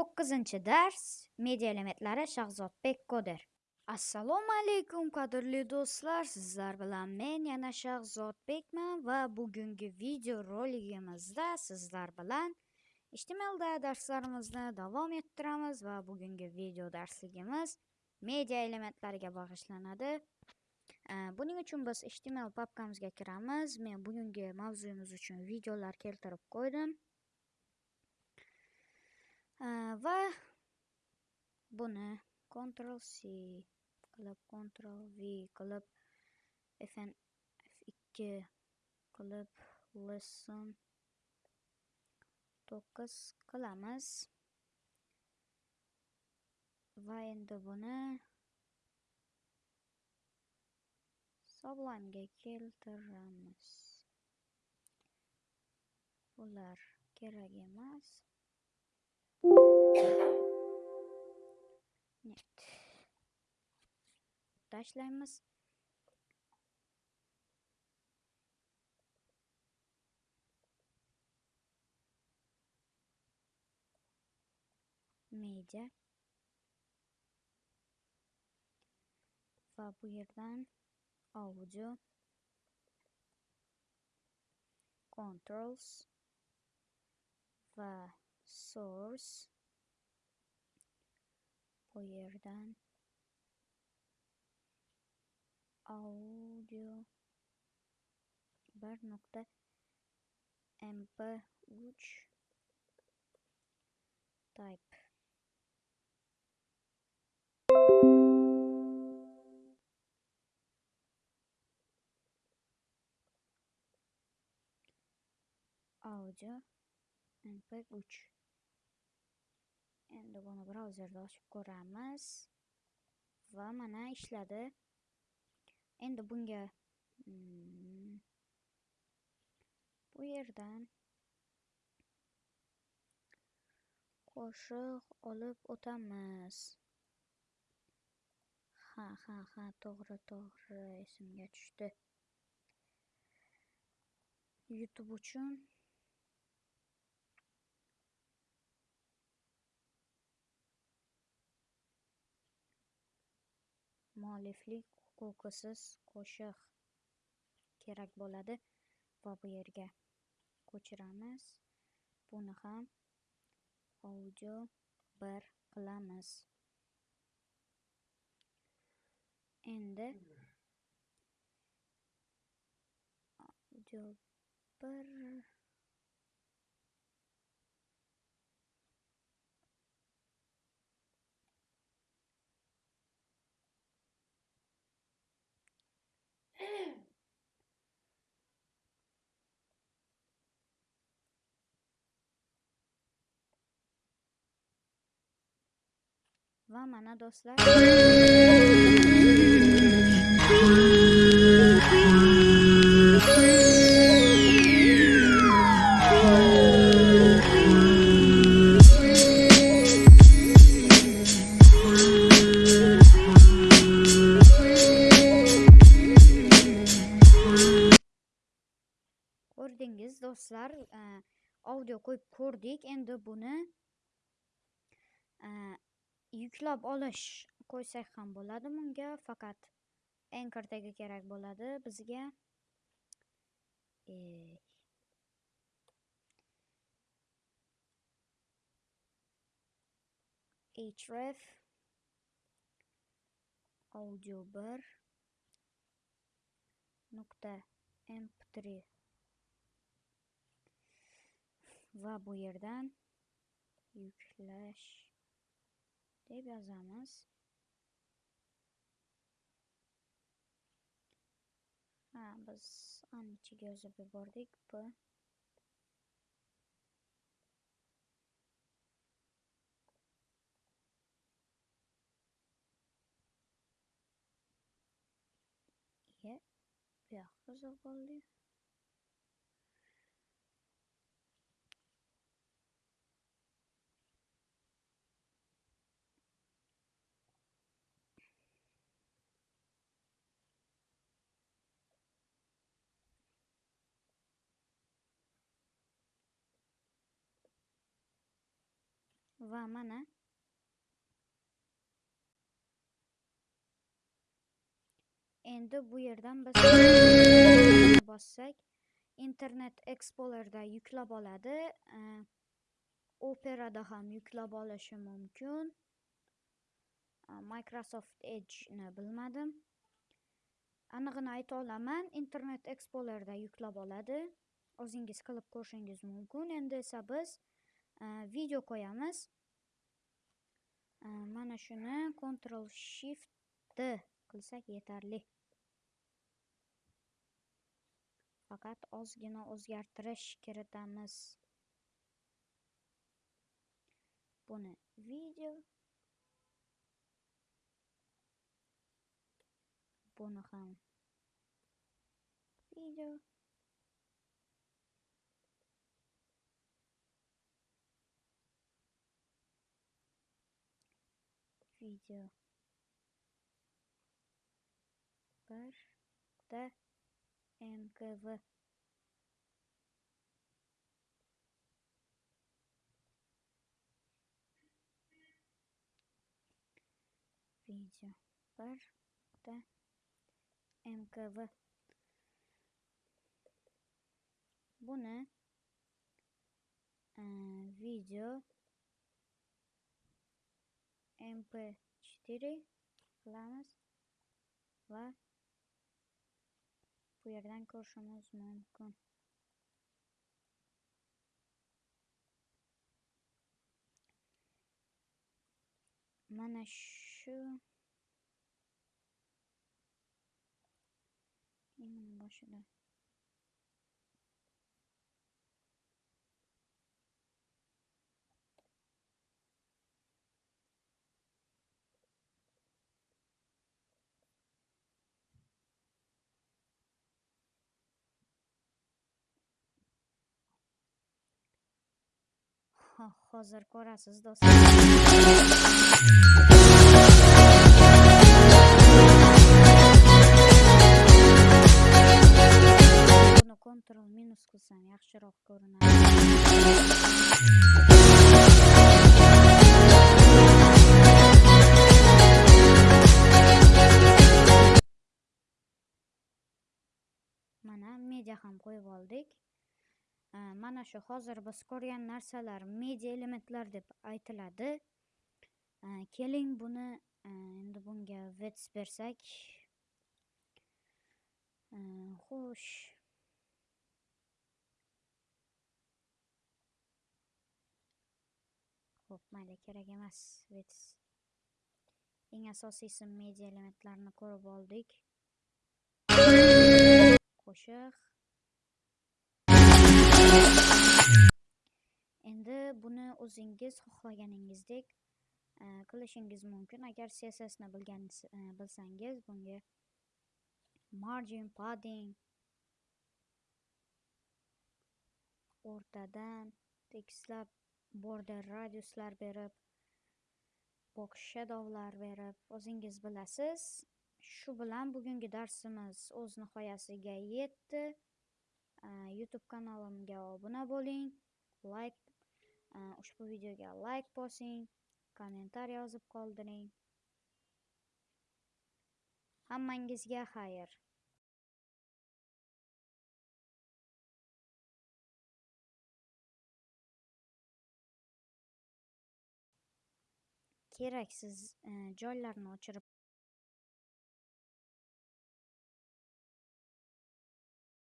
to'qqizinchi dars media elementlari shahzodbek koder assalomu alaykum qadrli do'stlar. Sizlar bilan men yana shahzodbekman va bugungi video roligimizda sizlar bilan htmlda darslarimizni davom ettiramiz va bugungi video darsligimiz media elementlariga bag'ishlanadi. Buning uchun biz html papkamizga kiramiz. Men bugungi mavzuyimiz uchun videolar keltirib qo'ydim. Ah, va. Buni ctrl c. Qilib ctrl v. Qilib fn f2 qilib lesson 9 qilamiz va endi buni Sublimega keltiramiz bular kerak emas. Net. Tashlaymiz. Media. Va bu yerdan audio controls va source. Bu yerdan audio bir nokta mp3 type. Audio mp3 endi buni brauzerda ochib ko'ramiz. Va mana ishladi. Endi bunga hmm, bu yerdan qo'shiq olib o'tamiz. Ha ha ha to'g'ri to'g'ri esimga tushdi. Youtube uchun mualliflik huquqisiz qo'shiq kerak bo'ladi. Va bu yerga ko'chiramiz. Buni ham audio bir qilamiz. Endi audio bir va mana do'stlar. Ko'rdingiz do'stlar eh, audio qo'yib ko'rdik. Endi buni eh, yuklab olish qo'ysak ham bo'ladi bunga faqat anchordagi kerak bo'ladi bizga. Eh. Href. Audio bir nuqta mp3 va bu yerdan yuklash deb yozamiz ha biz ani ichiga yozib yubordik b e bu yoqqa yozib qoldik va mana. Endi bu yerdan biz bossak internet explorer yuklab oladi. Operada ham yuklab olishi mumkin. Microsoft edgeni bilmadim. Anig'ini ayta olaman internet explorer yuklab oladi. O'zingiz qilib ko'rishingiz mumkin. Endi esa biz video qo'yamiz. Э, mana shuni ctrl shift d qilsak yetarli. Faqat ozgina o'zgartirish kiritamiz. Buni video buni ham video video bir da mkv video bir da mkv buni e, video mp4 qilamiz va bu yerdan ko'rishimiz mumkin mana shu boshida hozir ko'rasiz do'stlar buni kontrol minus qilsam yaxshiroq ko'rinadi. Mana media ham qo'yib oldik. Э, mana shu hozir biz ko'rgan narsalar media elementlar deb aytiladi. Э, keling buni э, endi bunga vets bersak. Xo'sh. Ho'p mayli kerak emas vets eng asosiysi media elementlarni ko'rib oldik. Qo'shiq. Buni o'zingiz xohlaganingizdek qilishingiz mumkin. Agar cssni bilgan e, bilsangiz bunga margin padding o'rtadan tekislab border radiuslar berib box shadowlar berib o'zingiz bilasiz. Shu bilan bugungi darsimiz o'z nihoyasiga yetdi. E, Youtube kanalimga obuna bo'ling like Э, ushbu videoga like bosing kommentariy yozib qoldiring. Hammangizga xayr. Keraksiz e, joylarni o'chirib